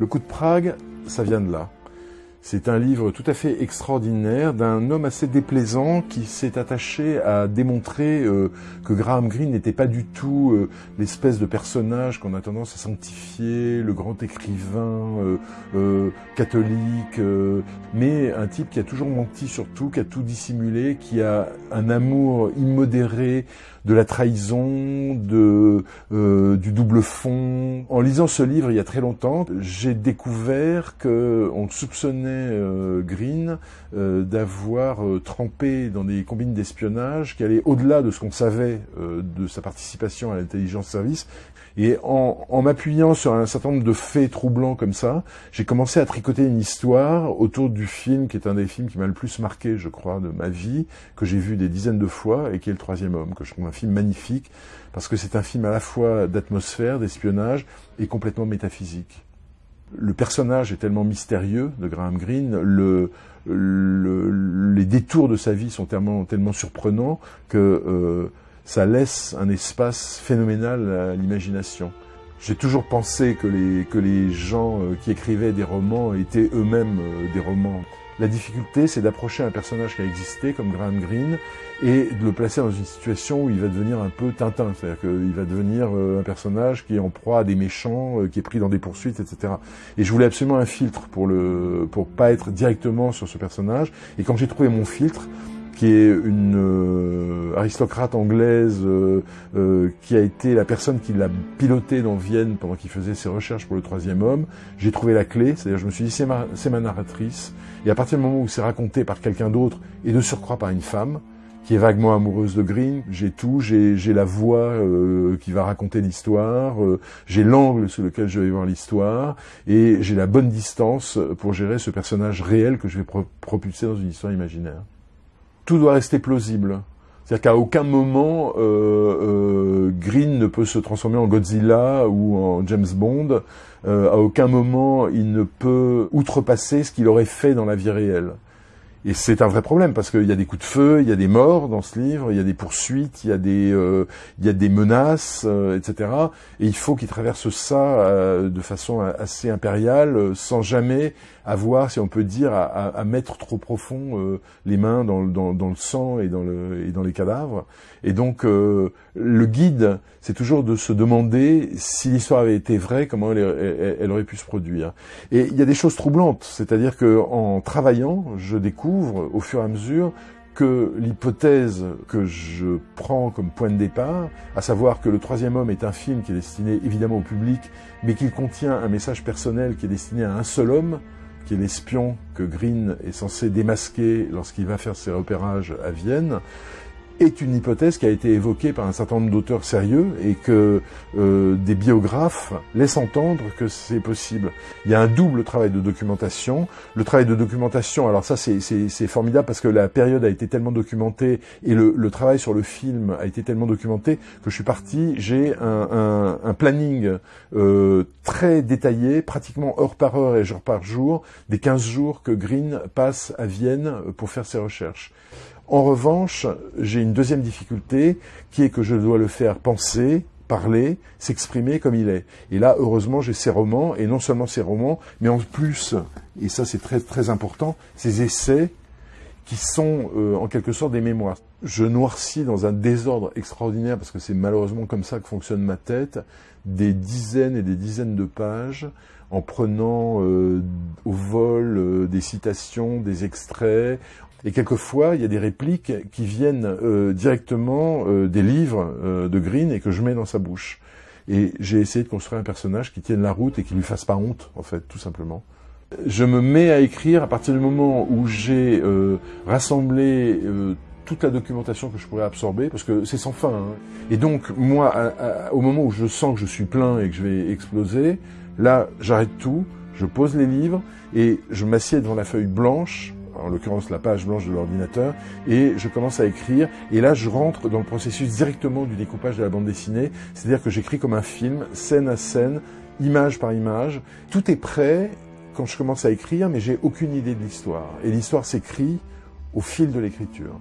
Le coup de Prague, ça vient de là. C'est un livre tout à fait extraordinaire d'un homme assez déplaisant qui s'est attaché à démontrer euh, que Graham Greene n'était pas du tout euh, l'espèce de personnage qu'on a tendance à sanctifier, le grand écrivain euh, catholique, mais un type qui a toujours menti surtout, qui a tout dissimulé, qui a un amour immodéré de la trahison, de, du double fond. En lisant ce livre il y a très longtemps, j'ai découvert qu'on soupçonnait euh, Green euh, d'avoir euh, trempé dans des combines d'espionnage qui allaient au-delà de ce qu'on savait de sa participation à l'intelligence service. Et en, en m'appuyant sur un certain nombre de faits troublants comme ça, j'ai commencé à tricoter une histoire autour du film qui est un des films qui m'a le plus marqué, je crois, de ma vie, que j'ai vu des dizaines de fois et qui est Le Troisième Homme, que je trouve un film magnifique parce que c'est un film à la fois d'atmosphère, d'espionnage et complètement métaphysique le personnage est tellement mystérieux de Graham Greene, le, les détours de sa vie sont tellement, tellement surprenants que euh, ça laisse un espace phénoménal à l'imagination. J'ai toujours pensé que les, que les gens euh, qui écrivaient des romans étaient eux-mêmes euh, des romans. La difficulté, c'est d'approcher un personnage qui a existé, comme Graham Greene, et de le placer dans une situation où il va devenir un peu Tintin. C'est-à-dire qu'il va devenir euh, un personnage qui est en proie à des méchants, euh, qui est pris dans des poursuites, etc. Et je voulais absolument un filtre pour le, pour pas être directement sur ce personnage. Et quand j'ai trouvé mon filtre, qui est une euh, aristocrate anglaise euh, euh, qui a été la personne qui l'a piloté dans Vienne pendant qu'il faisait ses recherches pour le troisième homme. J'ai trouvé la clé, c'est-à-dire je me suis dit c'est ma, ma narratrice. Et à partir du moment où c'est raconté par quelqu'un d'autre et de surcroît par une femme, qui est vaguement amoureuse de Green. J'ai tout, j'ai la voix qui va raconter l'histoire, j'ai l'angle sur lequel je vais voir l'histoire, et j'ai la bonne distance pour gérer ce personnage réel que je vais propulser dans une histoire imaginaire tout doit rester plausible. C'est-à-dire qu'à aucun moment, euh, euh, Green ne peut se transformer en Godzilla ou en James Bond. Euh, à aucun moment, il ne peut outrepasser ce qu'il aurait fait dans la vie réelle. Et c'est un vrai problème parce qu'il y a des coups de feu, il y a des morts dans ce livre, il y a des poursuites, il y a des, euh, il y a des menaces, euh, etc. Et il faut qu'il traverse ça euh, de façon assez impériale, sans jamais avoir, si on peut dire, à, à mettre trop profond les mains dans, dans, dans, le sang et dans, le, et dans les cadavres. Et donc, le guide, c'est toujours de se demander si l'histoire avait été vraie, comment elle, elle, aurait pu se produire. Et il y a des choses troublantes, c'est-à-dire que en travaillant, je découvre au fur et à mesure que l'hypothèse que je prends comme point de départ, à savoir que Le Troisième Homme est un film qui est destiné évidemment au public, mais qu'il contient un message personnel qui est destiné à un seul homme, qui est l'espion que Green est censé démasquer lorsqu'il va faire ses repérages à Vienne, est une hypothèse qui a été évoquée par un certain nombre d'auteurs sérieux et que euh, des biographes laissent entendre que c'est possible. Il y a un double travail de documentation. Le travail de documentation, alors ça c'est formidable parce que la période a été tellement documentée et le, le, travail sur le film a été tellement documenté que je suis parti, j'ai un, planning euh, très détaillé, pratiquement heure par heure et jour par jour, des 15 jours que Green passe à Vienne pour faire ses recherches. En revanche, j'ai une deuxième difficulté qui est que je dois le faire penser, parler, s'exprimer comme il est. Et là, heureusement, j'ai ces romans, et non seulement ces romans, mais en plus, et ça c'est très très important, ces essais qui sont euh, en quelque sorte des mémoires. Je noircis dans un désordre extraordinaire, parce que c'est malheureusement comme ça que fonctionne ma tête, des dizaines et des dizaines de pages en prenant euh, au vol euh, des citations, des extraits, et quelquefois, il y a des répliques qui viennent euh, directement euh, des livres euh, de Green et que je mets dans sa bouche. Et j'ai essayé de construire un personnage qui tienne la route et qui lui fasse pas honte, en fait, tout simplement. Je me mets à écrire à partir du moment où j'ai rassemblé toute la documentation que je pourrais absorber, parce que c'est sans fin. Hein. Et donc, moi, au moment où je sens que je suis plein et que je vais exploser, là, j'arrête tout, je pose les livres et je m'assieds devant la feuille blanche en l'occurrence la page blanche de l'ordinateur, et je commence à écrire, et là je rentre dans le processus directement du découpage de la bande dessinée, c'est-à-dire que j'écris comme un film, scène à scène, image par image, tout est prêt quand je commence à écrire, mais j'ai aucune idée de l'histoire, et l'histoire s'écrit au fil de l'écriture.